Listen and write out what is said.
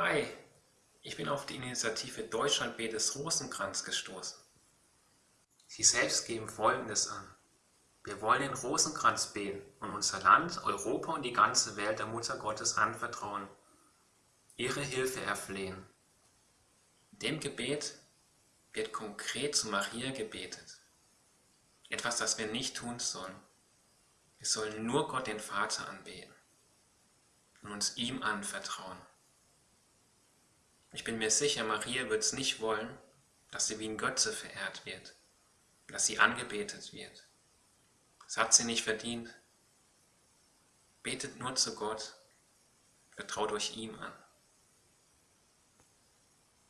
Hi, ich bin auf die Initiative Deutschland betet Rosenkranz gestoßen. Sie selbst geben Folgendes an. Wir wollen den Rosenkranz beten und unser Land, Europa und die ganze Welt der Mutter Gottes anvertrauen, ihre Hilfe erflehen. In dem Gebet wird konkret zu Maria gebetet. Etwas, das wir nicht tun sollen. Wir sollen nur Gott den Vater anbeten und uns ihm anvertrauen. Ich bin mir sicher, Maria wird es nicht wollen, dass sie wie ein Götze verehrt wird, dass sie angebetet wird. Das hat sie nicht verdient. Betet nur zu Gott, vertraut euch ihm an.